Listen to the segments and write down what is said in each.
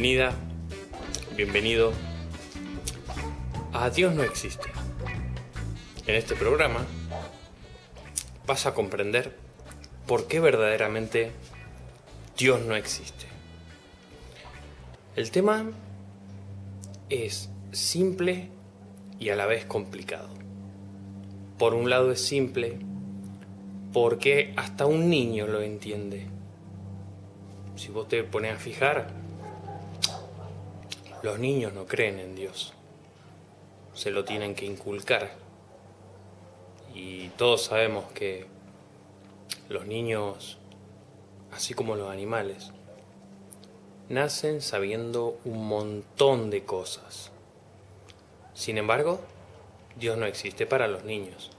Bienvenida, bienvenido a Dios no existe. En este programa vas a comprender por qué verdaderamente Dios no existe. El tema es simple y a la vez complicado. Por un lado es simple porque hasta un niño lo entiende. Si vos te pones a fijar, los niños no creen en Dios. Se lo tienen que inculcar. Y todos sabemos que los niños, así como los animales, nacen sabiendo un montón de cosas. Sin embargo, Dios no existe para los niños.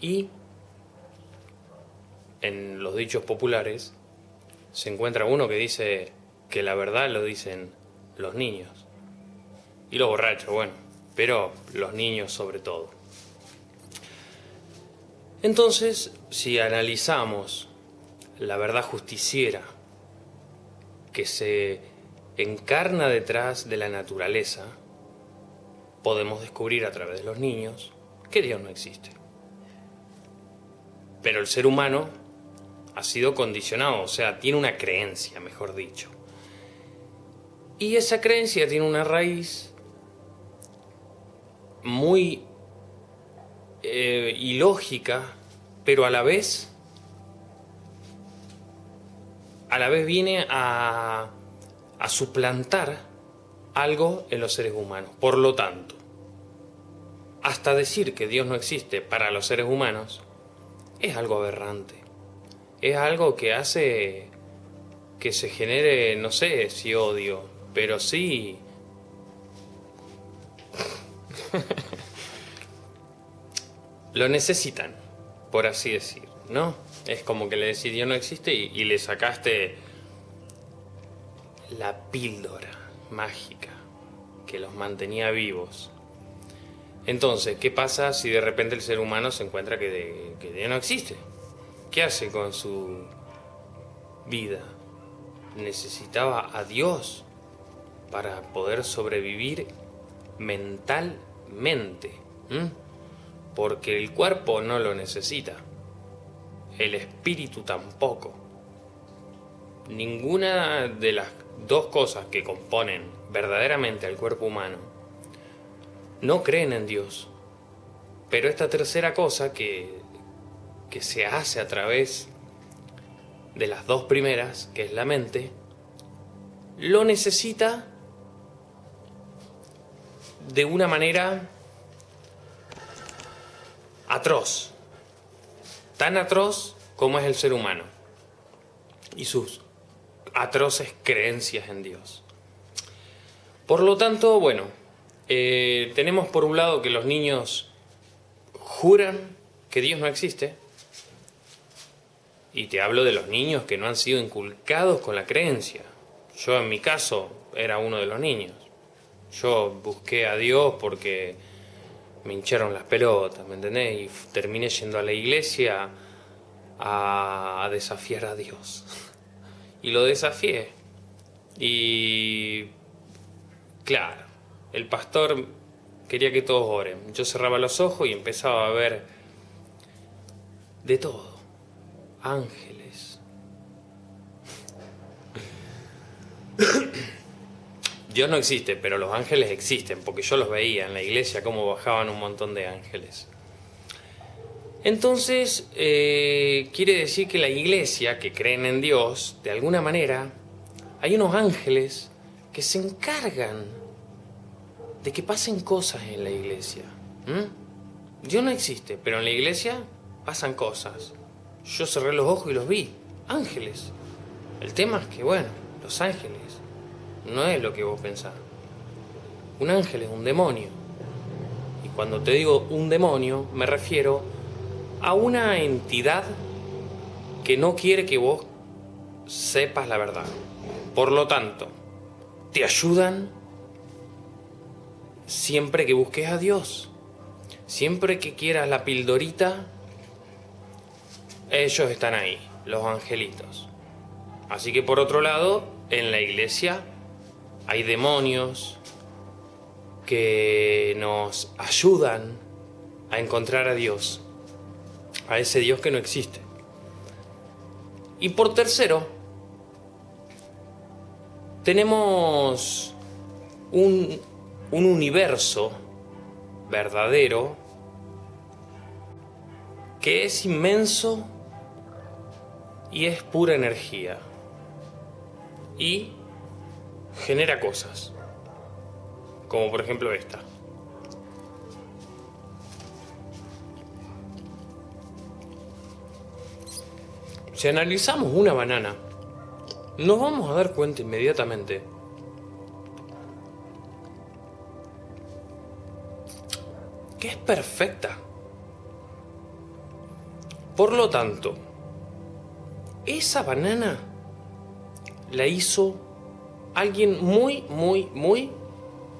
Y en los dichos populares se encuentra uno que dice que la verdad lo dicen los niños. Y los borrachos, bueno, pero los niños sobre todo. Entonces, si analizamos la verdad justiciera que se encarna detrás de la naturaleza, podemos descubrir a través de los niños que Dios no existe. Pero el ser humano ha sido condicionado, o sea, tiene una creencia, mejor dicho. Y esa creencia tiene una raíz muy eh, ilógica, pero a la vez, a la vez viene a, a suplantar algo en los seres humanos. Por lo tanto, hasta decir que Dios no existe para los seres humanos es algo aberrante. Es algo que hace que se genere, no sé si odio, pero sí... Lo necesitan, por así decir, ¿no? Es como que le decís Dios no existe y, le sacaste la píldora mágica que los mantenía vivos. Entonces, ¿qué pasa si de repente el ser humano se encuentra que, que Dios no existe? ¿Qué hace con su vida? Necesitaba a Dios para poder sobrevivir mentalmente. Porque el cuerpo no lo necesita. El espíritu tampoco. Ninguna de las dos cosas que componen verdaderamente al cuerpo humano no creen en Dios. Pero esta tercera cosa que, que se hace a través de las dos primeras, que es la mente, lo necesita de una manera atroz, tan atroz como es el ser humano y sus atroces creencias en Dios. Por lo tanto, bueno, eh, tenemos por un lado que los niños juran que Dios no existe, y te hablo de los niños que no han sido inculcados con la creencia. Yo en mi caso era uno de los niños. Yo busqué a Dios porque me hincharon las pelotas, ¿me entendés? Y terminé yendo a la iglesia a, desafiar a Dios. Y lo desafié. Y claro, el pastor quería que todos oren. Yo cerraba los ojos y empezaba a ver de todo. Ángeles. Dios no existe, pero los ángeles existen, porque yo los veía en la iglesia, cómo bajaban un montón de ángeles. Entonces, eh, quiere decir que la iglesia, que creen en Dios, de alguna manera, hay unos ángeles que se encargan de que pasen cosas en la iglesia. Dios no existe, pero en la iglesia pasan cosas. Yo cerré los ojos y los vi, ángeles. El tema es que, bueno, los ángeles no es lo que vos pensás. Un ángel es un demonio. Y cuando te digo un demonio, me refiero a una entidad que no quiere que vos sepas la verdad. Por lo tanto, te ayudan siempre que busques a Dios. Siempre que quieras la pildorita, ellos están ahí, los angelitos. Así que por otro lado, en la iglesia hay demonios que nos ayudan a encontrar a Dios, a ese Dios que no existe. Y por tercero, tenemos un, un universo verdadero que es inmenso y es pura energía y genera cosas, como por ejemplo esta. Si analizamos una banana, nos vamos a dar cuenta inmediatamente que es perfecta. Por lo tanto, esa banana la hizo alguien muy, muy, muy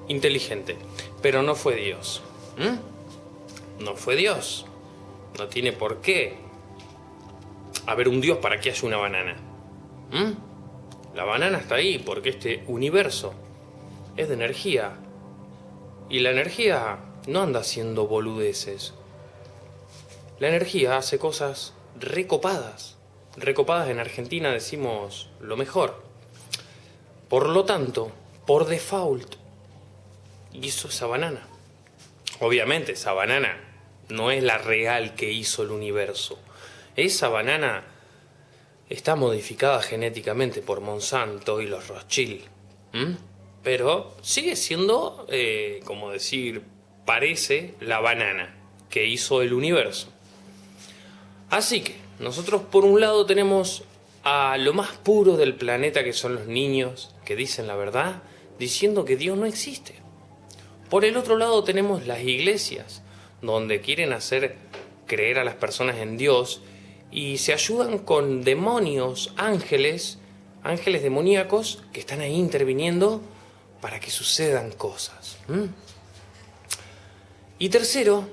inteligente. Pero no fue Dios. No fue Dios. No tiene por qué haber un Dios para que haya una banana. La banana está ahí porque este universo es de energía. Y la energía no anda haciendo boludeces. La energía hace cosas recopadas recopadas en Argentina decimos lo mejor. Por lo tanto, por default, hizo esa banana. Obviamente, esa banana no es la real que hizo el universo. Esa banana está modificada genéticamente por Monsanto y los Rothschild. Pero sigue siendo, eh, como decir, parece la banana que hizo el universo. Así que, nosotros por un lado tenemos a lo más puro del planeta que son los niños que dicen la verdad, diciendo que Dios no existe. Por el otro lado tenemos las iglesias, donde quieren hacer creer a las personas en Dios y se ayudan con demonios, ángeles, ángeles demoníacos que están ahí interviniendo para que sucedan cosas. Y tercero,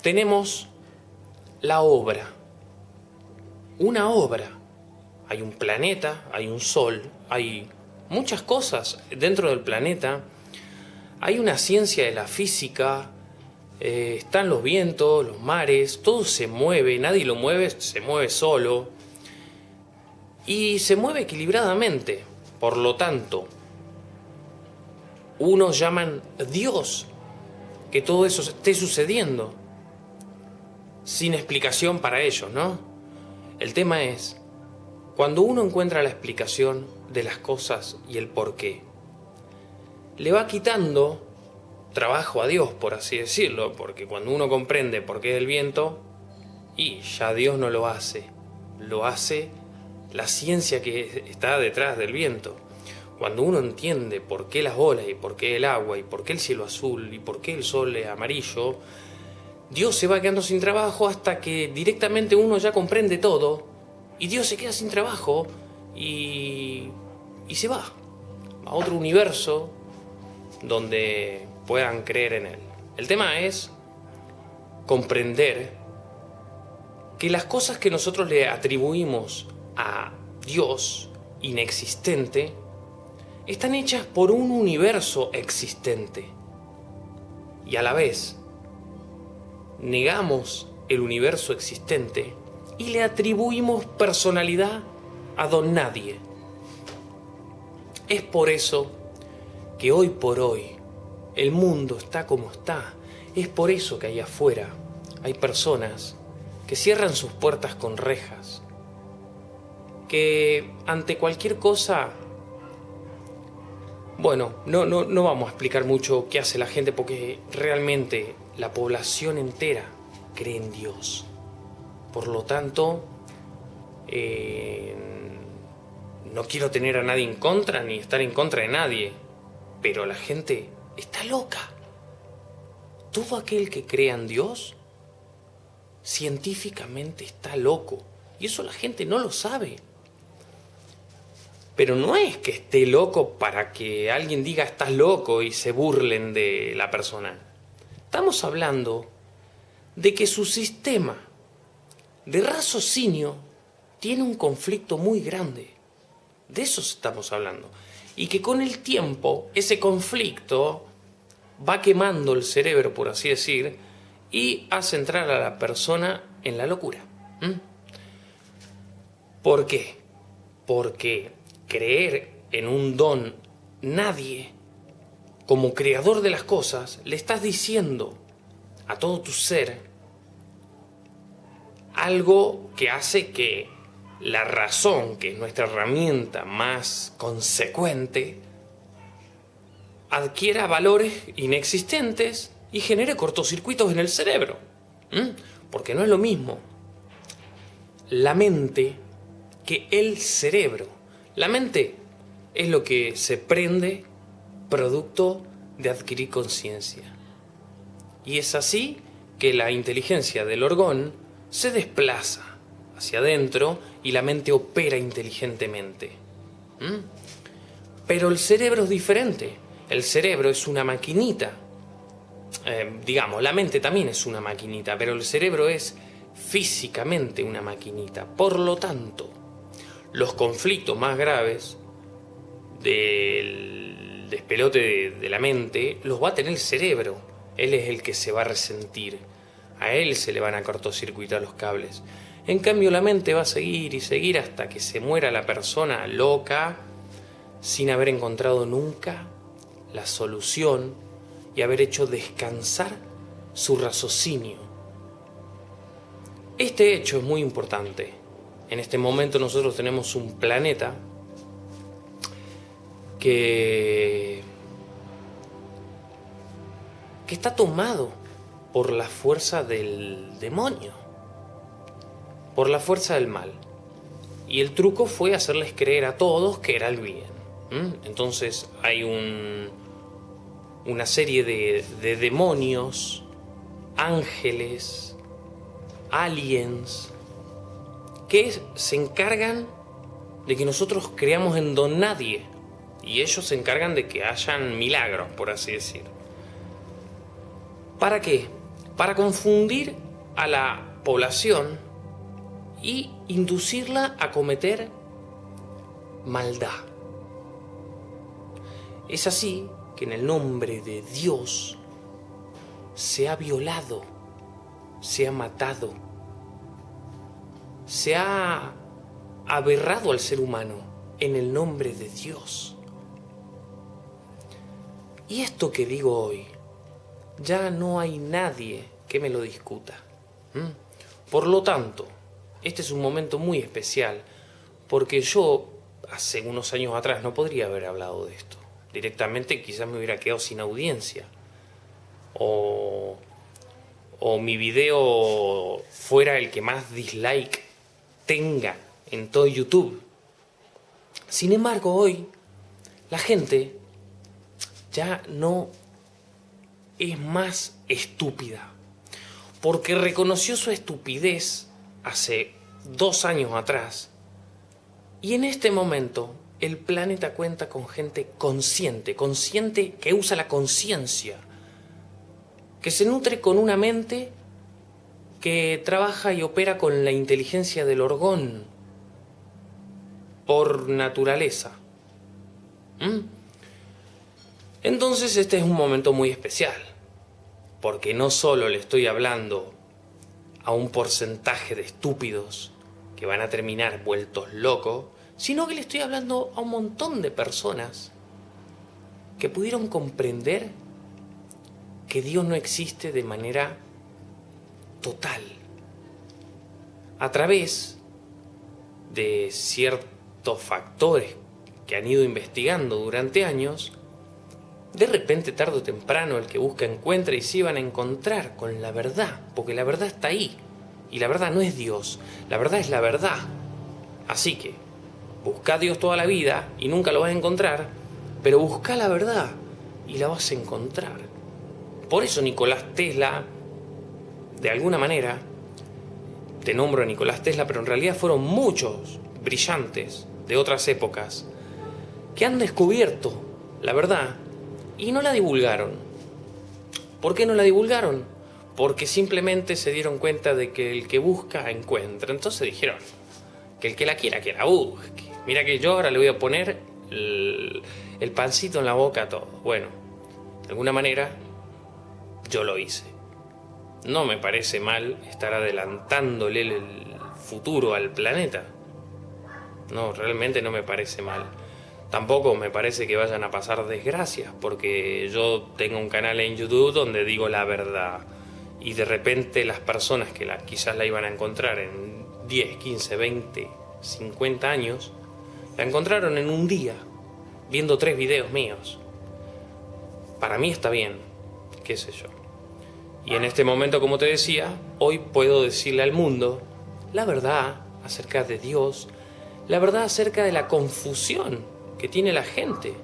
tenemos la obra una obra. Hay un planeta, hay un sol, hay muchas cosas dentro del planeta. Hay una ciencia de la física, eh, están los vientos, los mares, todo se mueve, nadie lo mueve, se mueve solo. Y se mueve equilibradamente. Por lo tanto, unos llaman Dios que todo eso esté sucediendo. Sin explicación para ellos, ¿no? El tema es, cuando uno encuentra la explicación de las cosas y el por qué, le va quitando trabajo a Dios, por así decirlo, porque cuando uno comprende por qué es el viento, y ya Dios no lo hace, lo hace la ciencia que está detrás del viento. Cuando uno entiende por qué las olas y por qué el agua y por qué el cielo azul y por qué el sol amarillo, Dios se va quedando sin trabajo hasta que directamente uno ya comprende todo y Dios se queda sin trabajo y, y se va a otro universo donde puedan creer en Él. El tema es comprender que las cosas que nosotros le atribuimos a Dios inexistente están hechas por un universo existente y a la vez negamos el universo existente y le atribuimos personalidad a don nadie. Es por eso que hoy por hoy el mundo está como está. Es por eso que allá afuera hay personas que cierran sus puertas con rejas, que ante cualquier cosa... Bueno, no, no, no vamos a explicar mucho qué hace la gente porque realmente la población entera cree en Dios. Por lo tanto, eh, no quiero tener a nadie en contra ni estar en contra de nadie, pero la gente está loca. Todo aquel que crea en Dios, científicamente está loco. Y eso la gente no lo sabe. Pero no es que esté loco para que alguien diga estás loco y se burlen de la persona. Estamos hablando de que su sistema de raciocinio tiene un conflicto muy grande. De eso estamos hablando. Y que con el tiempo ese conflicto va quemando el cerebro, por así decir, y hace entrar a la persona en la locura. ¿Por qué? Porque creer en un don nadie, como creador de las cosas, le estás diciendo a todo tu ser algo que hace que la razón, que es nuestra herramienta más consecuente, adquiera valores inexistentes y genere cortocircuitos en el cerebro. Porque no es lo mismo la mente que el cerebro. La mente es lo que se prende producto de adquirir conciencia. Y es así que la inteligencia del orgón se desplaza hacia adentro y la mente opera inteligentemente. Pero el cerebro es diferente. El cerebro es una maquinita. Eh, digamos, la mente también es una maquinita, pero el cerebro es físicamente una maquinita. Por lo tanto, los conflictos más graves del despelote de, la mente los va a tener el cerebro. Él es el que se va a resentir. A él se le van a cortocircuitar los cables. En cambio la mente va a seguir y seguir hasta que se muera la persona loca sin haber encontrado nunca la solución y haber hecho descansar su raciocinio. Este hecho es muy importante. En este momento nosotros tenemos un planeta que, que está tomado por la fuerza del demonio, por la fuerza del mal. Y el truco fue hacerles creer a todos que era el bien. Entonces hay un, una serie de, de demonios, ángeles, aliens, que se encargan de que nosotros creamos en don nadie. Y ellos se encargan de que hayan milagros, por así decir. ¿Para qué? Para confundir a la población y inducirla a cometer maldad. Es así que en el nombre de Dios se ha violado, se ha matado, se ha aberrado al ser humano en el nombre de Dios. Y esto que digo hoy, ya no hay nadie que me lo discuta. Por lo tanto, este es un momento muy especial, porque yo hace unos años atrás no podría haber hablado de esto. Directamente quizás me hubiera quedado sin audiencia. O, o mi video fuera el que más dislike tenga en todo YouTube. Sin embargo, hoy la gente ya no es más estúpida, porque reconoció su estupidez hace dos años atrás y en este momento el planeta cuenta con gente consciente, consciente que usa la conciencia, que se nutre con una mente que trabaja y opera con la inteligencia del orgón por naturaleza. ¿Mm? Entonces este es un momento muy especial, porque no solo le estoy hablando a un porcentaje de estúpidos que van a terminar vueltos locos, sino que le estoy hablando a un montón de personas que pudieron comprender que Dios no existe de manera total, a través de ciertos factores que han ido investigando durante años, de repente, tarde o temprano, el que busca encuentra y se van a encontrar con la verdad, porque la verdad está ahí. Y la verdad no es Dios, la verdad es la verdad. Así que, busca a Dios toda la vida y nunca lo vas a encontrar, pero busca la verdad y la vas a encontrar. Por eso Nicolás Tesla, de alguna manera, te nombro a Nicolás Tesla, pero en realidad fueron muchos brillantes de otras épocas que han descubierto la verdad y no la divulgaron. ¿Por qué no la divulgaron? Porque simplemente se dieron cuenta de que el que busca encuentra. Entonces dijeron que el que la quiera, que la busque. Mira que yo ahora le voy a poner el, el pancito en la boca a todo. Bueno, de alguna manera yo lo hice. No me parece mal estar adelantándole el futuro al planeta. No, realmente no me parece mal. Tampoco me parece que vayan a pasar desgracias, porque yo tengo un canal en YouTube donde digo la verdad. Y de repente las personas que la, quizás la iban a encontrar en 10, 15, 20, 50 años, la encontraron en un día, viendo tres videos míos. Para mí está bien, qué sé yo. Y en este momento, como te decía, hoy puedo decirle al mundo la verdad acerca de Dios, la verdad acerca de la confusión que tiene la gente,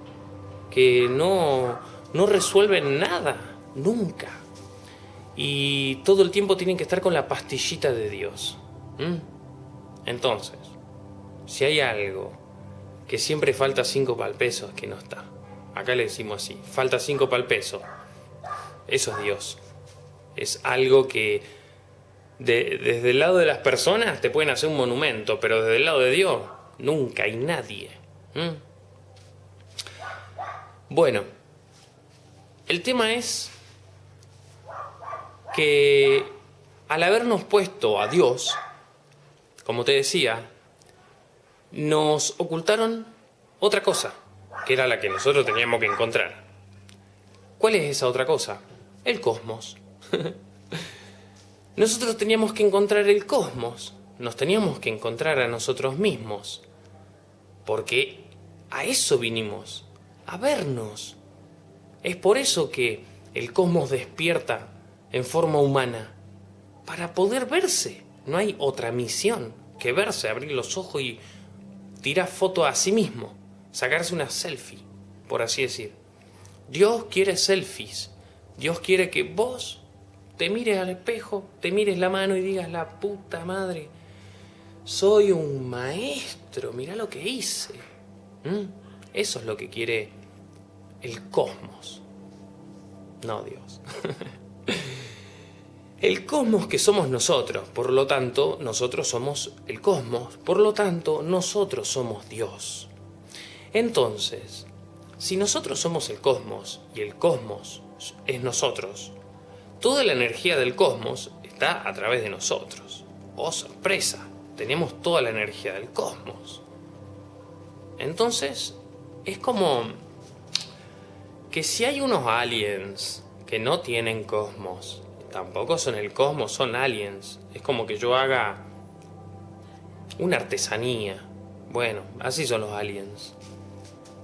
que no, no resuelven nada, nunca. Y todo el tiempo tienen que estar con la pastillita de Dios. Entonces, si hay algo que siempre falta cinco para el peso, es que no está. Acá le decimos así, falta cinco para el peso. Eso es Dios. Es algo que desde el lado de las personas te pueden hacer un monumento, pero desde el lado de Dios nunca hay nadie. Bueno, el tema es que al habernos puesto a Dios, como te decía, nos ocultaron otra cosa, que era la que nosotros teníamos que encontrar. ¿Cuál es esa otra cosa? El cosmos. nosotros teníamos que encontrar el cosmos, nos teníamos que encontrar a nosotros mismos, porque a eso vinimos, a vernos. Es por eso que el cosmos despierta en forma humana, para poder verse. No hay otra misión que verse, abrir los ojos y tirar foto a sí mismo, sacarse una selfie, por así decir. Dios quiere selfies. Dios quiere que vos te mires al espejo, te mires la mano y digas, la puta madre, soy un maestro, mira lo que hice. Eso es lo que quiere el cosmos, no Dios. el cosmos que somos nosotros, por lo tanto, nosotros somos el cosmos, por lo tanto, nosotros somos Dios. Entonces, si nosotros somos el cosmos y el cosmos es nosotros, toda la energía del cosmos está a través de nosotros. ¡Oh, sorpresa! Tenemos toda la energía del cosmos. Entonces, es como que si hay unos aliens que no tienen cosmos, tampoco son el cosmos, son aliens. Es como que yo haga una artesanía. Bueno, así son los aliens.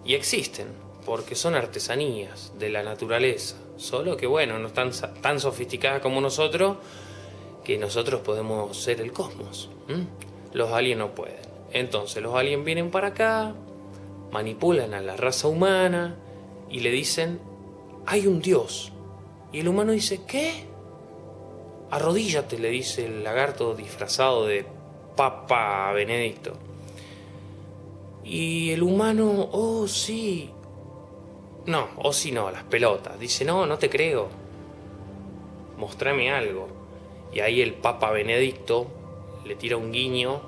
Y existen, porque son artesanías de la naturaleza. Solo que, bueno, no están tan sofisticadas como nosotros, que nosotros podemos ser el cosmos. Los aliens no pueden. Entonces los aliens vienen para acá, manipulan a la raza humana, y le dicen, hay un Dios. Y el humano dice, ¿qué? Arrodíllate, le dice el lagarto disfrazado de Papa Benedicto. Y el humano, oh sí. No, oh sí no, las pelotas. Dice, no, no te creo. Mostrame algo. Y ahí el Papa Benedicto le tira un guiño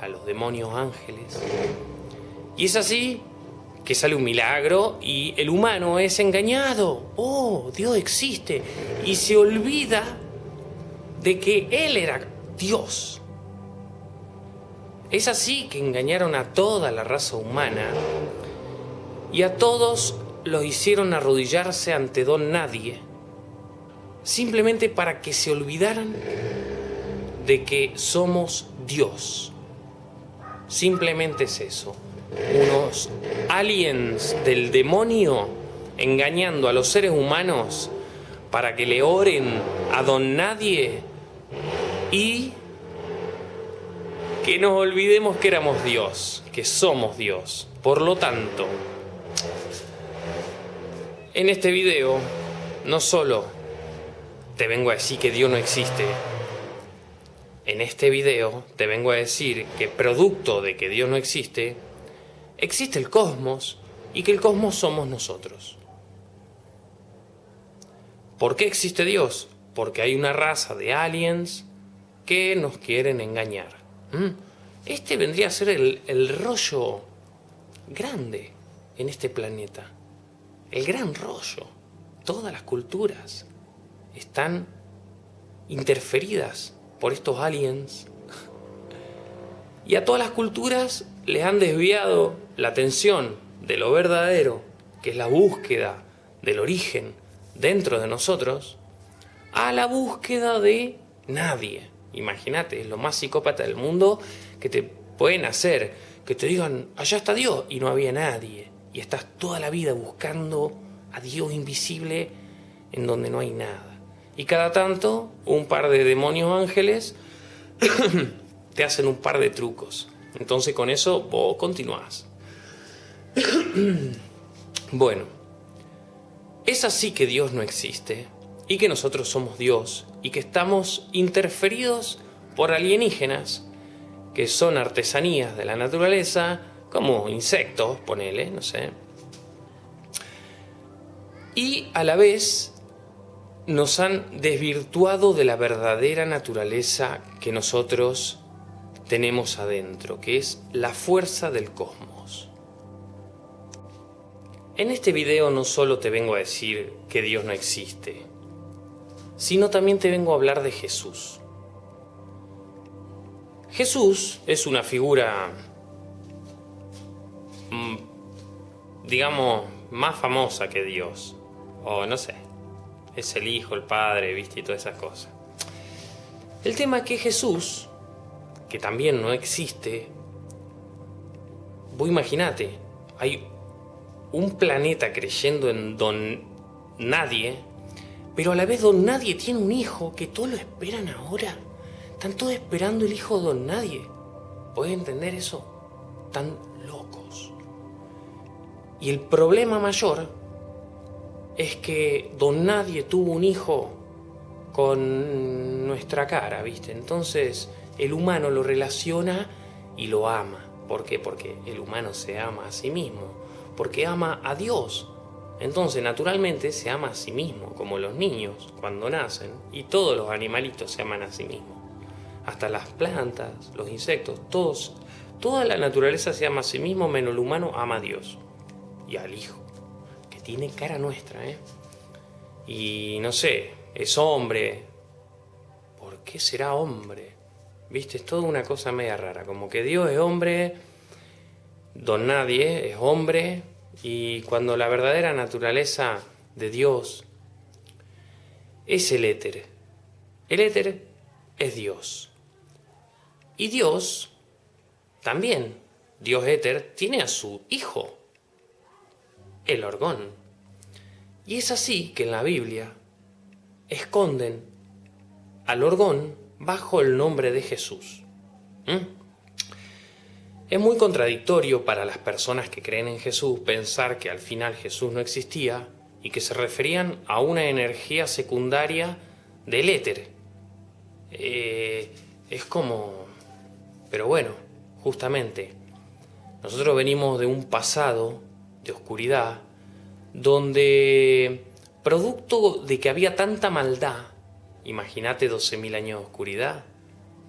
a los demonios ángeles. Y es así que sale un milagro y el humano es engañado. Oh, Dios existe. Y se olvida de que Él era Dios. Es así que engañaron a toda la raza humana y a todos los hicieron arrodillarse ante don nadie, simplemente para que se olvidaran de que somos Dios. Simplemente es eso unos aliens del demonio engañando a los seres humanos para que le oren a don nadie y que nos olvidemos que éramos Dios, que somos Dios. Por lo tanto, en este video no solo te vengo a decir que Dios no existe, en este video te vengo a decir que producto de que Dios no existe, existe el cosmos y que el cosmos somos nosotros. ¿Por qué existe Dios? Porque hay una raza de aliens que nos quieren engañar. este vendría a ser el, el rollo grande en este planeta. El gran rollo. Todas las culturas están interferidas por estos aliens. Y a todas las culturas les han desviado la atención de lo verdadero, que es la búsqueda del origen dentro de nosotros, a la búsqueda de nadie. Imagínate, es lo más psicópata del mundo que te pueden hacer, que te digan, allá está Dios, y no había nadie. Y estás toda la vida buscando a Dios invisible en donde no hay nada. Y cada tanto, un par de demonios ángeles te hacen un par de trucos. Entonces con eso vos continuás. bueno, es así que Dios no existe y que nosotros somos Dios y que estamos interferidos por alienígenas que son artesanías de la naturaleza, como insectos, ponele, no sé. Y a la vez nos han desvirtuado de la verdadera naturaleza que nosotros tenemos adentro, que es la fuerza del cosmos. En este video no solo te vengo a decir que Dios no existe, sino también te vengo a hablar de Jesús. Jesús es una figura, mm, digamos, más famosa que Dios, o no sé, es el Hijo, el Padre, viste, y todas esas cosas. El tema es que Jesús que también no existe, vos imaginate, hay un planeta creyendo en don nadie, pero a la vez don nadie tiene un hijo que todos lo esperan ahora. Están todos esperando el hijo de don nadie. ¿Puedes entender eso? Están locos. Y el problema mayor es que don nadie tuvo un hijo con nuestra cara, ¿viste? Entonces el humano lo relaciona y lo ama. ¿Por qué? Porque el humano se ama a sí mismo, porque ama a Dios. Entonces, naturalmente, se ama a sí mismo, como los niños cuando nacen, y todos los animalitos se aman a sí mismos. Hasta las plantas, los insectos, todos, toda la naturaleza se ama a sí mismo, menos el humano ama a Dios y al Hijo, que tiene cara nuestra, ¿eh? Y no sé, es hombre. ¿Por qué será hombre? ¿Viste? Es toda una cosa media rara. Como que Dios es hombre, don nadie es hombre, y cuando la verdadera naturaleza de Dios es el éter. El éter es Dios. Y Dios también, Dios éter, tiene a su hijo, el orgón. Y es así que en la Biblia esconden al orgón bajo el nombre de Jesús. ¿Mm? Es muy contradictorio para las personas que creen en Jesús pensar que al final Jesús no existía y que se referían a una energía secundaria del éter. Eh, es como... Pero bueno, justamente, nosotros venimos de un pasado de oscuridad donde, producto de que había tanta maldad, Imagínate 12.000 años de oscuridad,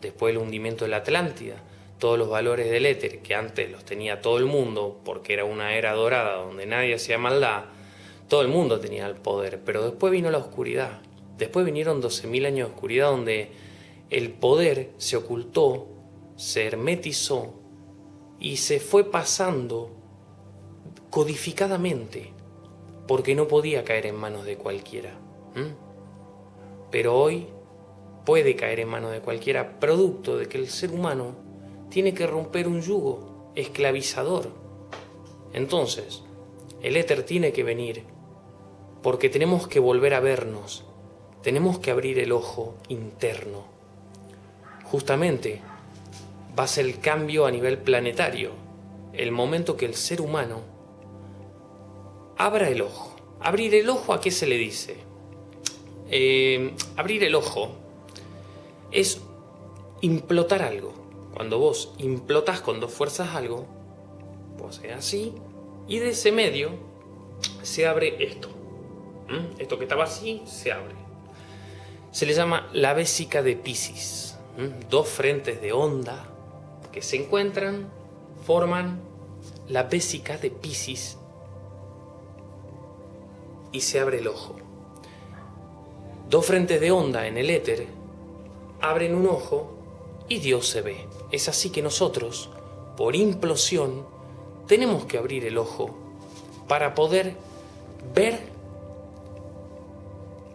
después del hundimiento de la Atlántida, todos los valores del éter que antes los tenía todo el mundo, porque era una era dorada donde nadie hacía maldad, todo el mundo tenía el poder, pero después vino la oscuridad, después vinieron 12.000 años de oscuridad donde el poder se ocultó, se hermetizó y se fue pasando codificadamente, porque no podía caer en manos de cualquiera pero hoy puede caer en manos de cualquiera, producto de que el ser humano tiene que romper un yugo esclavizador. Entonces, el éter tiene que venir, porque tenemos que volver a vernos, tenemos que abrir el ojo interno. Justamente, va a ser el cambio a nivel planetario, el momento que el ser humano abra el ojo. Abrir el ojo a qué se le dice? Eh, abrir el ojo es implotar algo. Cuando vos implotás con dos fuerzas algo, vos haces así, y de ese medio se abre esto. ¿Mm? Esto que estaba así, se abre. Se le llama la vésica de Pisces. ¿Mm? Dos frentes de onda que se encuentran forman la vésica de Pisces y se abre el ojo. Dos frentes de onda en el éter abren un ojo y Dios se ve. Es así que nosotros, por implosión, tenemos que abrir el ojo para poder ver,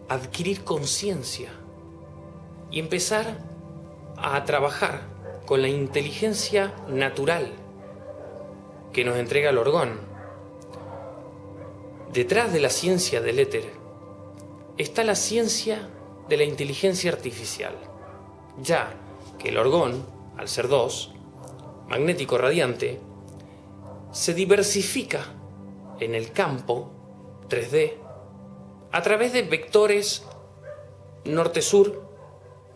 adquirir conciencia y empezar a trabajar con la inteligencia natural que nos entrega el orgón. Detrás de la ciencia del éter está la ciencia de la inteligencia artificial, ya que el orgón, al ser dos, magnético radiante, se diversifica en el campo 3D a través de vectores norte-sur,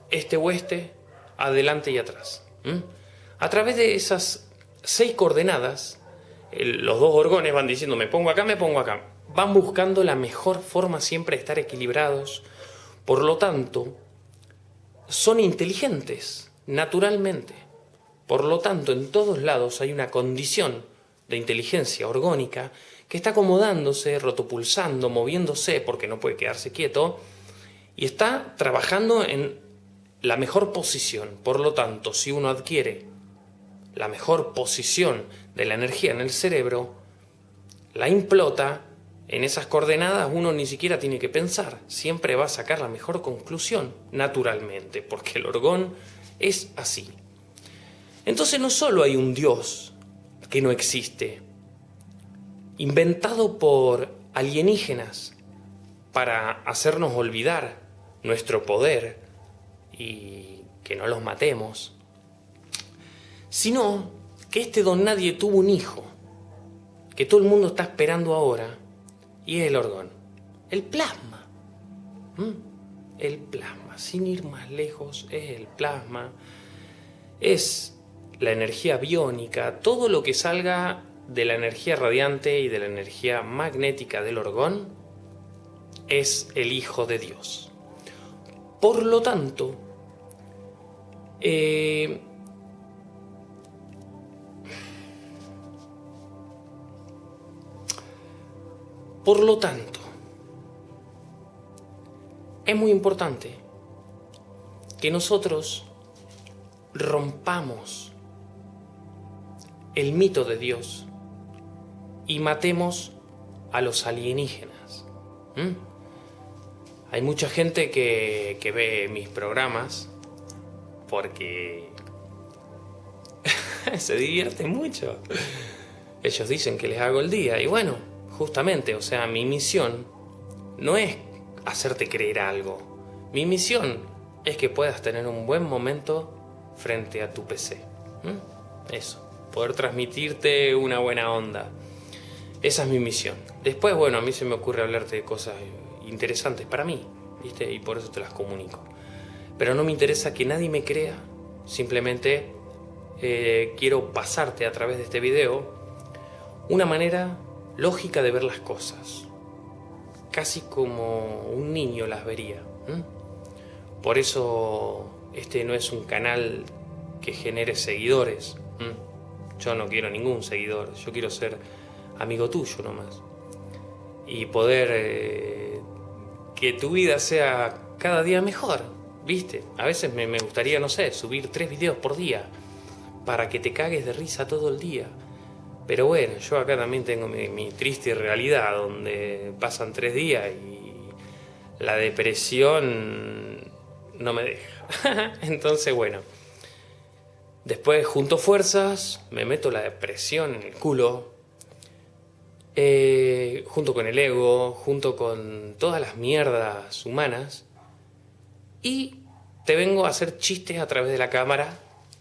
este-oeste, adelante y atrás. A través de esas seis coordenadas, los dos orgones van diciendo me pongo acá, me pongo acá. Van buscando la mejor forma siempre de estar equilibrados. Por lo tanto, son inteligentes, naturalmente. Por lo tanto, en todos lados hay una condición de inteligencia orgónica que está acomodándose, rotopulsando, moviéndose, porque no puede quedarse quieto, y está trabajando en la mejor posición. Por lo tanto, si uno adquiere la mejor posición de la energía en el cerebro, la implota, en esas coordenadas uno ni siquiera tiene que pensar, siempre va a sacar la mejor conclusión, naturalmente, porque el orgón es así. Entonces no solo hay un Dios que no existe, inventado por alienígenas para hacernos olvidar nuestro poder y que no los matemos, sino que este don nadie tuvo un hijo, que todo el mundo está esperando ahora, y es el orgón, el plasma. El plasma, sin ir más lejos, es el plasma, es la energía biónica, todo lo que salga de la energía radiante y de la energía magnética del orgón es el Hijo de Dios. Por lo tanto, eh, por lo tanto, es muy importante que nosotros rompamos el mito de Dios y matemos a los alienígenas. Hay mucha gente que, que ve mis programas porque se divierte mucho. Ellos dicen que les hago el día y bueno, justamente, o sea, mi misión no es hacerte creer algo. Mi misión es que puedas tener un buen momento frente a tu PC. Eso, poder transmitirte una buena onda. Esa es mi misión. Después, bueno, a mí se me ocurre hablarte de cosas interesantes para mí, ¿viste? Y por eso te las comunico. Pero no me interesa que nadie me crea, simplemente eh, quiero pasarte a través de este video una manera lógica de ver las cosas, casi como un niño las vería. Por eso este no es un canal que genere seguidores. Yo no quiero ningún seguidor, yo quiero ser amigo tuyo nomás. Y poder eh, que tu vida sea cada día mejor. ¿Viste? A veces me, gustaría, no sé, subir tres videos por día para que te cagues de risa todo el día. Pero bueno, yo acá también tengo mi, triste realidad donde pasan tres días y la depresión no me deja. Entonces, bueno, después junto fuerzas, me meto la depresión en el culo, eh, junto con el ego, junto con todas las mierdas humanas, y te vengo a hacer chistes a través de la cámara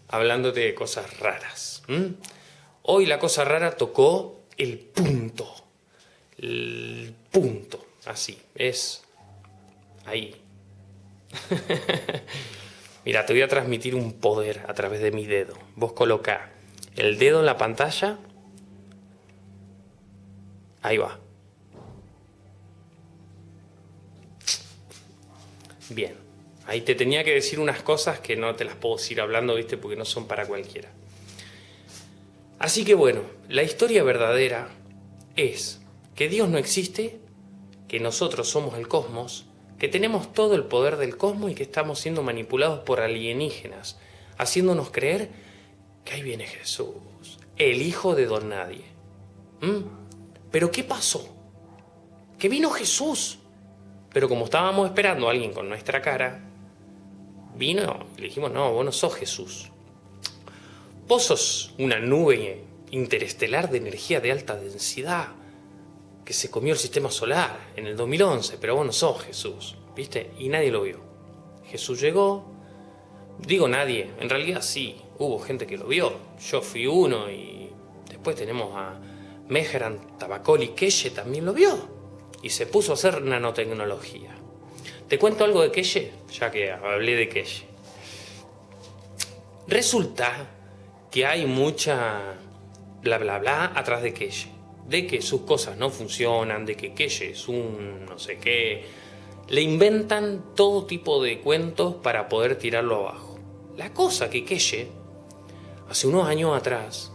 hablándote de cosas raras. Hoy la cosa rara tocó el punto. El punto. Así. Es ahí. Mira, te voy a transmitir un poder a través de mi dedo. Vos coloca el dedo en la pantalla. Ahí va. Bien. Ahí te tenía que decir unas cosas que no te las puedo ir hablando, ¿viste? Porque no son para cualquiera. Así que bueno, la historia verdadera es que Dios no existe, que nosotros somos el cosmos, que tenemos todo el poder del cosmos y que estamos siendo manipulados por alienígenas, haciéndonos creer que ahí viene Jesús, el hijo de don nadie. ¿Mm? Pero ¿qué pasó? Que vino Jesús. Pero como estábamos esperando a alguien con nuestra cara, vino y le dijimos, no, vos no sos Jesús. Vos sos una nube interestelar de energía de alta densidad que se comió el sistema solar en el 2011, pero vos no sos Jesús, ¿viste? Y nadie lo vio. Jesús llegó, digo nadie, en realidad sí, hubo gente que lo vio, yo fui uno y después tenemos a Mehran Tabacoli Keshe también lo vio y se puso a hacer nanotecnología. Te cuento algo de Keshe, ya que hablé de Keshe. Resulta que hay mucha bla bla bla atrás de Keshe. De que sus cosas no funcionan, de que Keshe es un no sé qué. Le inventan todo tipo de cuentos para poder tirarlo abajo. La cosa que Keshe, hace unos años atrás,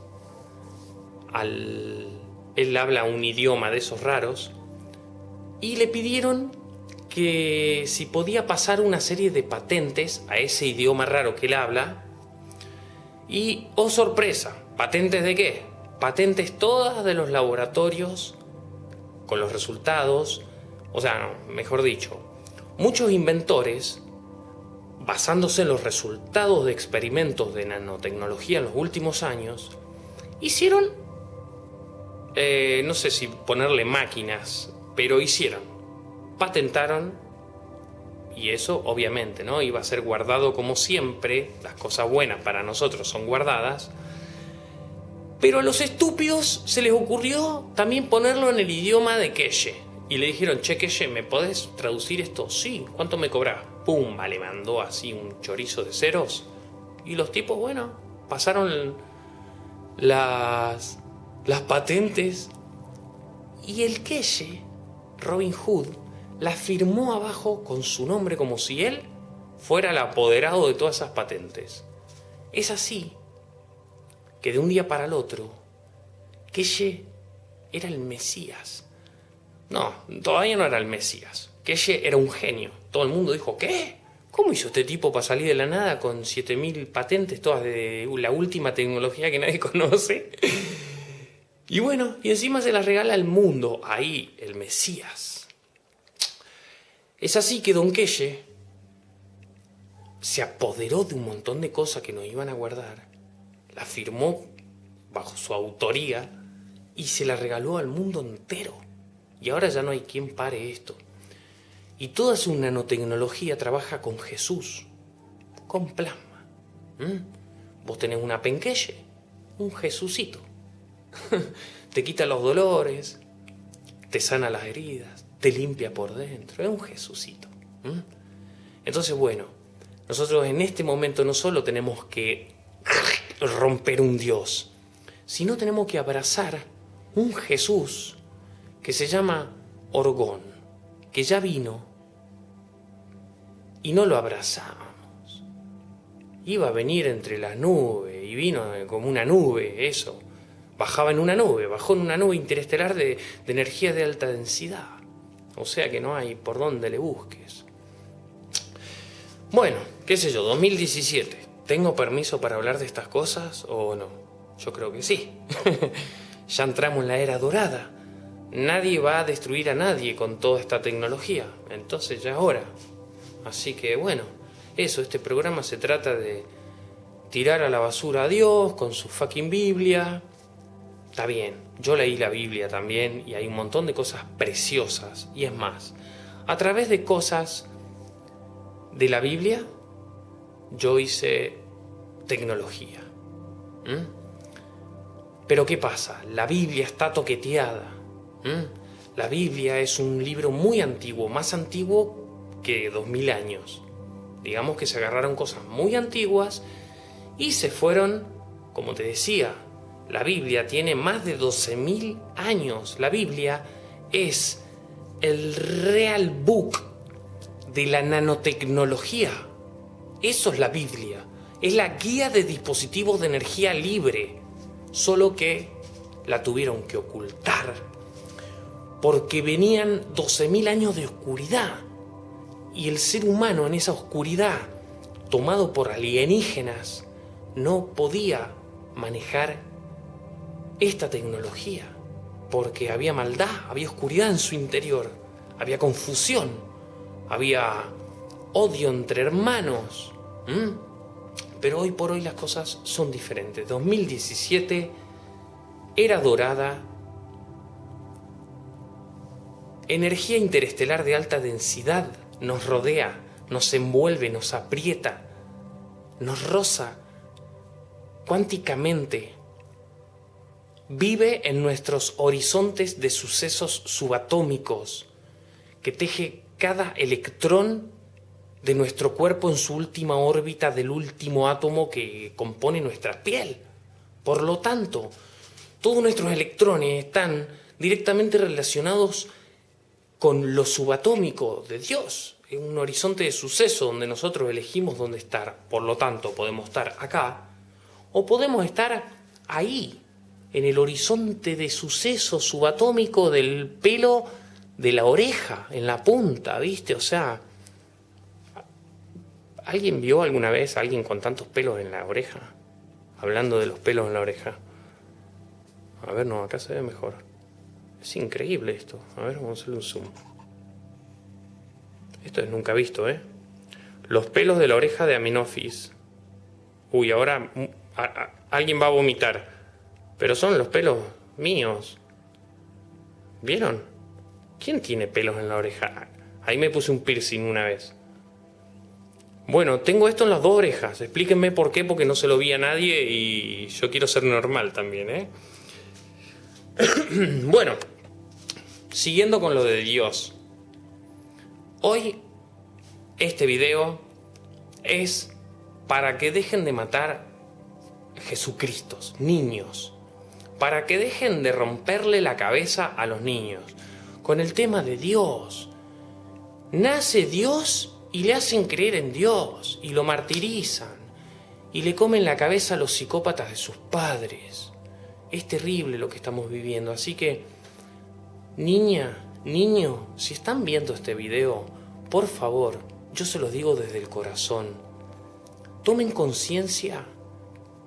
él habla un idioma de esos raros, y le pidieron que si podía pasar una serie de patentes a ese idioma raro que él habla, y, oh sorpresa, ¿patentes de qué? Patentes todas de los laboratorios con los resultados, o sea, mejor dicho, muchos inventores, basándose en los resultados de experimentos de nanotecnología en los últimos años, hicieron, eh, no sé si ponerle máquinas, pero hicieron, patentaron y eso obviamente no iba a ser guardado como siempre, las cosas buenas para nosotros son guardadas, pero a los estúpidos se les ocurrió también ponerlo en el idioma de Keshe. Y le dijeron, che Keshe, ¿me podés traducir esto? Sí, ¿cuánto me cobras? Pumba, le mandó así un chorizo de ceros. Y los tipos, bueno, pasaron las, las patentes. Y el Keshe, Robin Hood, la firmó abajo con su nombre como si él fuera el apoderado de todas esas patentes. Es así que de un día para el otro, Keshe era el Mesías. No, todavía no era el Mesías. Keshe era un genio. Todo el mundo dijo, ¿qué? ¿Cómo hizo este tipo para salir de la nada con 7000 patentes, todas de la última tecnología que nadie conoce? Y bueno, y encima se las regala al mundo, ahí, el Mesías. Es así que Don Quelle se apoderó de un montón de cosas que nos iban a guardar, la firmó bajo su autoría y se la regaló al mundo entero. Y ahora ya no hay quien pare esto. Y toda su nanotecnología trabaja con Jesús, con plasma. ¿Mm? Vos tenés una penquelle, un Jesucito. te quita los dolores, te sana las heridas, te limpia por dentro, es un Jesucito. Entonces, bueno, nosotros en este momento no solo tenemos que romper un Dios, sino tenemos que abrazar un Jesús que se llama Orgón, que ya vino y no lo abrazamos. Iba a venir entre las nubes y vino como una nube, eso. Bajaba en una nube, bajó en una nube interestelar de, de energía de alta densidad. O sea que no hay por dónde le busques. Bueno, qué sé yo, 2017. ¿Tengo permiso para hablar de estas cosas o no? Yo creo que sí. ya entramos en la era dorada. Nadie va a destruir a nadie con toda esta tecnología. Entonces ya es hora. Así que bueno, eso, este programa se trata de tirar a la basura a Dios con su fucking Biblia, Está bien, yo leí la Biblia también y hay un montón de cosas preciosas. Y es más, a través de cosas de la Biblia, yo hice tecnología. Pero ¿qué pasa? La Biblia está toqueteada. La Biblia es un libro muy antiguo, más antiguo que dos mil años. Digamos que se agarraron cosas muy antiguas y se fueron, como te decía, la Biblia tiene más de 12.000 años. La Biblia es el real book de la nanotecnología. Eso es la Biblia. Es la guía de dispositivos de energía libre. solo que la tuvieron que ocultar porque venían 12.000 años de oscuridad y el ser humano en esa oscuridad, tomado por alienígenas, no podía manejar esta tecnología porque había maldad, había oscuridad en su interior, había confusión, había odio entre hermanos. Pero hoy por hoy las cosas son diferentes. 2017 era dorada, energía interestelar de alta densidad nos rodea, nos envuelve, nos aprieta, nos roza cuánticamente vive en nuestros horizontes de sucesos subatómicos, que teje cada electrón de nuestro cuerpo en su última órbita del último átomo que compone nuestra piel. Por lo tanto, todos nuestros electrones están directamente relacionados con lo subatómico de Dios, en un horizonte de suceso donde nosotros elegimos dónde estar. Por lo tanto, podemos estar acá o podemos estar ahí, en el horizonte de suceso subatómico del pelo de la oreja, en la punta, ¿viste? O sea, ¿alguien vio alguna vez a alguien con tantos pelos en la oreja? Hablando de los pelos en la oreja. A ver, no, acá se ve mejor. Es increíble esto. A ver, vamos a hacerle un zoom. Esto es nunca visto, ¿eh? Los pelos de la oreja de Aminofis. Uy, ahora mm, alguien va a vomitar. Pero son los pelos míos. ¿Vieron? ¿Quién tiene pelos en la oreja? Ahí me puse un piercing una vez. Bueno, tengo esto en las dos orejas. Explíquenme por qué, porque no se lo vi a nadie y yo quiero ser normal también, ¿eh? bueno, siguiendo con lo de Dios. Hoy este video es para que dejen de matar Jesucristos, niños para que dejen de romperle la cabeza a los niños con el tema de Dios. Nace Dios y le hacen creer en Dios y lo martirizan y le comen la cabeza a los psicópatas de sus padres. Es terrible lo que estamos viviendo, así que, niña, niño, si están viendo este video, por favor, yo se los digo desde el corazón, tomen conciencia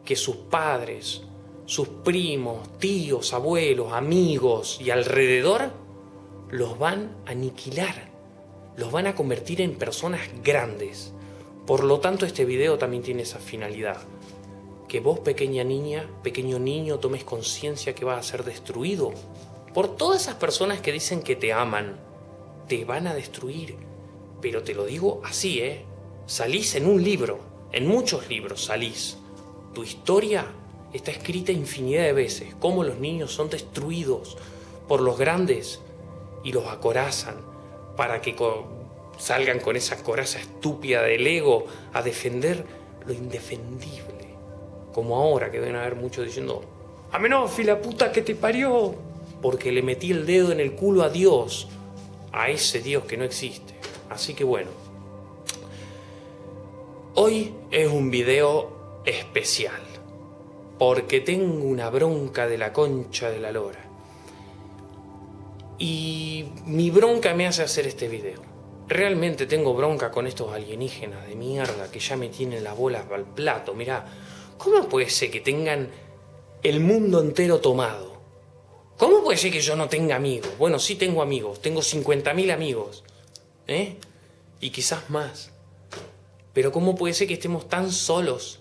que sus padres, sus primos, tíos, abuelos, amigos y alrededor, los van a aniquilar, los van a convertir en personas grandes. Por lo tanto, este video también tiene esa finalidad. Que vos, pequeña niña, pequeño niño, tomes conciencia que vas a ser destruido por todas esas personas que dicen que te aman. Te van a destruir. Pero te lo digo así, ¿eh? Salís en un libro, en muchos libros salís. Tu historia está escrita infinidad de veces, cómo los niños son destruidos por los grandes y los acorazan para que salgan con esa coraza estúpida del ego a defender lo indefendible. Como ahora que deben haber muchos diciendo, Amenofi, la puta que te parió, porque le metí el dedo en el culo a Dios, a ese Dios que no existe. Así que bueno, hoy es un video especial porque tengo una bronca de la concha de la lora. Y mi bronca me hace hacer este video. Realmente tengo bronca con estos alienígenas de mierda que ya me tienen las bolas al plato. Mirá, ¿cómo puede ser que tengan el mundo entero tomado? ¿Cómo puede ser que yo no tenga amigos? Bueno, sí tengo amigos, tengo 50.000 amigos. ¿Eh? Y quizás más. Pero ¿cómo puede ser que estemos tan solos?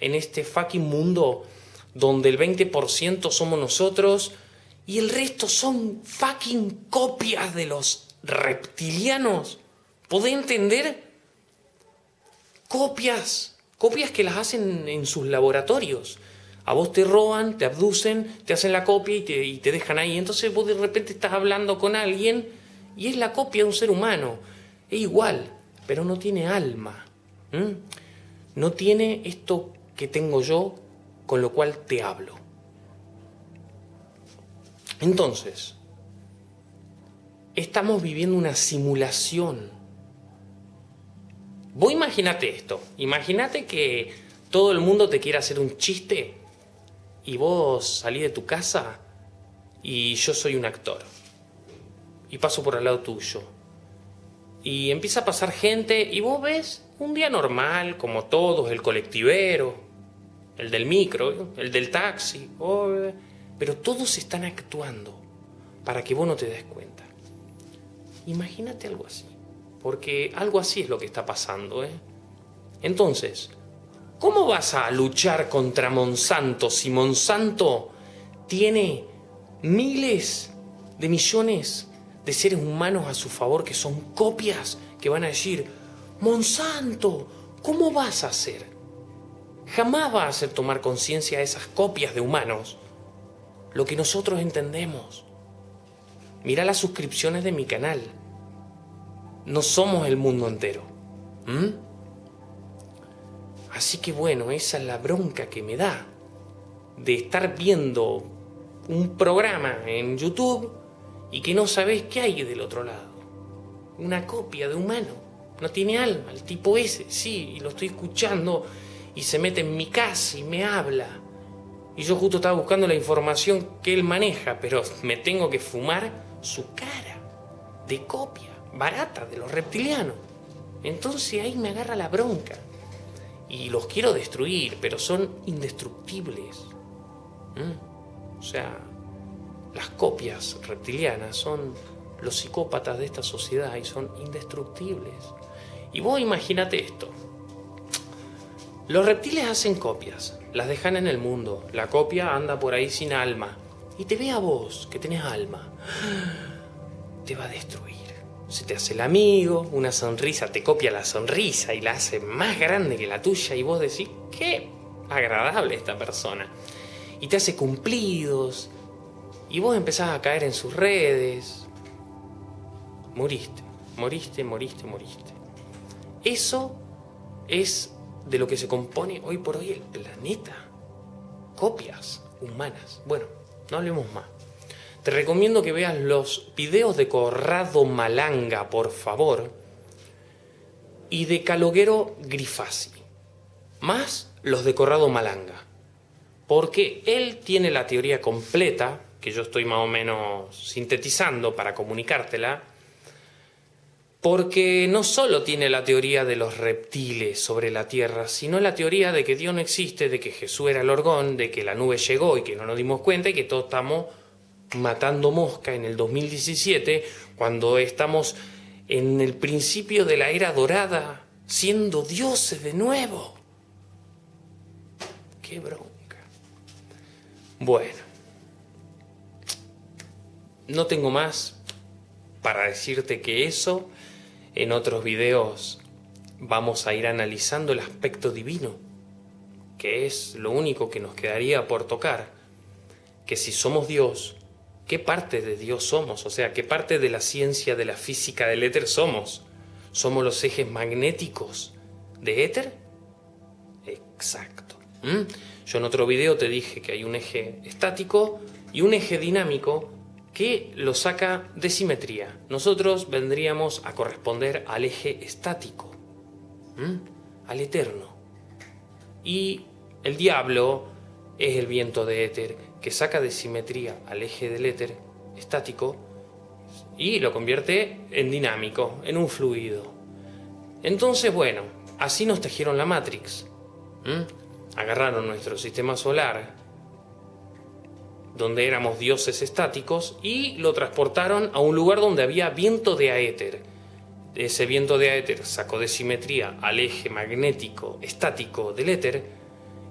en este fucking mundo donde el 20% somos nosotros y el resto son fucking copias de los reptilianos. ¿Podés entender? Copias, copias que las hacen en sus laboratorios. A vos te roban, te abducen, te hacen la copia y te, dejan ahí. Entonces vos de repente estás hablando con alguien y es la copia de un ser humano. Es igual, pero no tiene alma. No tiene esto que tengo yo, con lo cual te hablo. Entonces, estamos viviendo una simulación. Vos imagínate esto, imagínate que todo el mundo te quiere hacer un chiste y vos salís de tu casa y yo soy un actor. Y paso por al lado tuyo. Y empieza a pasar gente y vos ves un día normal, como todos, el colectivero, el del micro, el del taxi, pero todos están actuando para que vos no te des cuenta. Imagínate algo así, porque algo así es lo que está pasando. ¿eh? Entonces, ¿cómo vas a luchar contra Monsanto si Monsanto tiene miles de millones de seres humanos a su favor que son copias que van a decir, Monsanto, ¿cómo vas a hacer? Jamás va a hacer tomar conciencia a esas copias de humanos lo que nosotros entendemos. Mira las suscripciones de mi canal. No somos el mundo entero. Así que bueno, esa es la bronca que me da de estar viendo un programa en YouTube y que no sabes qué hay del otro lado. Una copia de humano. No tiene alma, el tipo ese, sí, y lo estoy escuchando y se mete en mi casa y me habla. Y yo justo estaba buscando la información que él maneja, pero me tengo que fumar su cara de copia, barata, de los reptilianos. Entonces ahí me agarra la bronca. Y los quiero destruir, pero son indestructibles. ¿Mm? O sea, las copias reptilianas son los psicópatas de esta sociedad y son indestructibles. Y vos imagínate esto. Los reptiles hacen copias, las dejan en el mundo, la copia anda por ahí sin alma, y te ve a vos, que tenés alma, te va a destruir. Se te hace el amigo, una sonrisa, te copia la sonrisa y la hace más grande que la tuya y vos decís, qué agradable esta persona. Y te hace cumplidos, y vos empezás a caer en sus redes. Moriste, moriste, moriste, moriste. Eso es de lo que se compone hoy por hoy el planeta. Copias humanas. Bueno, no hablemos más. Te recomiendo que veas los videos de Corrado Malanga, por favor, y de Caloguero Grifasi, más los de Corrado Malanga, porque él tiene la teoría completa, que yo estoy más o menos sintetizando para comunicártela, porque no solo tiene la teoría de los reptiles sobre la Tierra, sino la teoría de que Dios no existe, de que Jesús era el orgón, de que la nube llegó y que no nos dimos cuenta y que todos estamos matando mosca en el 2017, cuando estamos en el principio de la era dorada, siendo dioses de nuevo. Qué bronca. Bueno, no tengo más para decirte que eso en otros videos vamos a ir analizando el aspecto divino, que es lo único que nos quedaría por tocar, que si somos Dios, ¿qué parte de Dios somos? O sea, ¿qué parte de la ciencia, de la física del éter somos? ¿Somos los ejes magnéticos de éter? Exacto. ¿Mm? Yo en otro video te dije que hay un eje estático y un eje dinámico que lo saca de simetría. Nosotros vendríamos a corresponder al eje estático, al eterno. Y el diablo es el viento de éter que saca de simetría al eje del éter estático y lo convierte en dinámico, en un fluido. Entonces, bueno, así nos tejieron la Matrix. Agarraron nuestro sistema solar, donde éramos dioses estáticos, y lo transportaron a un lugar donde había viento de aéter. Ese viento de aéter sacó de simetría al eje magnético estático del éter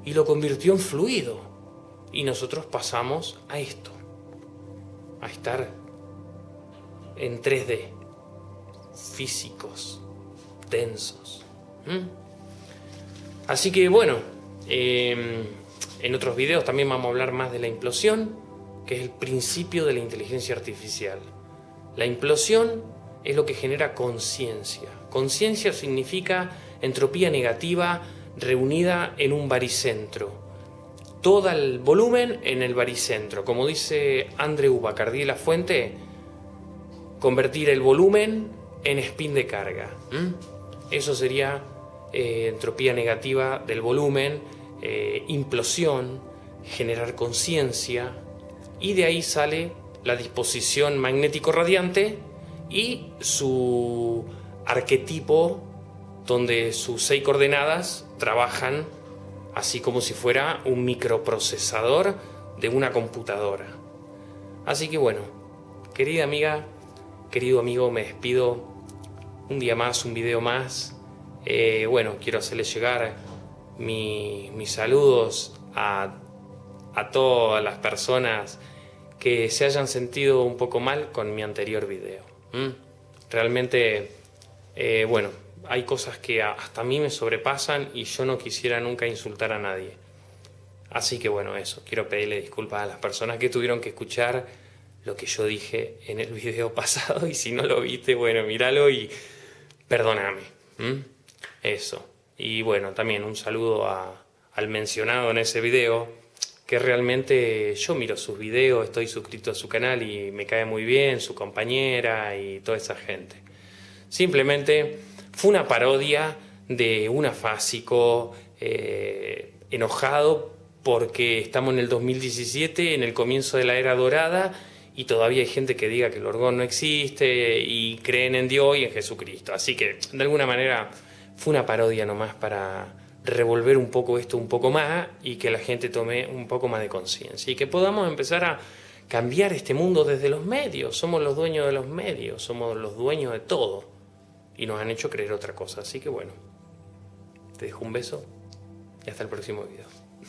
y lo convirtió en fluido. Y nosotros pasamos a esto, a estar en 3D, físicos, densos. Así que bueno, em, en otros videos también vamos a hablar más de la implosión, que es el principio de la inteligencia artificial. La implosión es lo que genera conciencia. Conciencia significa entropía negativa reunida en un baricentro. Todo el volumen en el baricentro. Como dice Andreu Bacardi la fuente, convertir el volumen en spin de carga. Eso sería eh, entropía negativa del volumen eh, implosión, generar conciencia y de ahí sale la disposición magnético radiante y su arquetipo donde sus seis coordenadas trabajan así como si fuera un microprocesador de una computadora. Así que bueno, querida amiga, querido amigo, me despido un día más, un video más. Eh, bueno, quiero hacerles llegar mis saludos a, todas las personas que se hayan sentido un poco mal con mi anterior video. Realmente, eh, bueno, hay cosas que hasta a mí me sobrepasan y yo no quisiera nunca insultar a nadie. Así que bueno, eso, quiero pedirle disculpas a las personas que tuvieron que escuchar lo que yo dije en el video pasado y si no lo viste, bueno, míralo y perdóname. Eso. Y bueno, también un saludo al mencionado en ese video, que realmente yo miro sus videos, estoy suscrito a su canal y me cae muy bien, su compañera y toda esa gente. Simplemente fue una parodia de un afásico eh, enojado porque estamos en el 2017, en el comienzo de la era dorada, y todavía hay gente que diga que el orgón no existe y creen en Dios y en Jesucristo. Así que, de alguna manera, fue una parodia nomás para revolver un poco esto un poco más y que la gente tome un poco más de conciencia y que podamos empezar a cambiar este mundo desde los medios. Somos los dueños de los medios, somos los dueños de todo y nos han hecho creer otra cosa. Así que bueno, te dejo un beso y hasta el próximo video.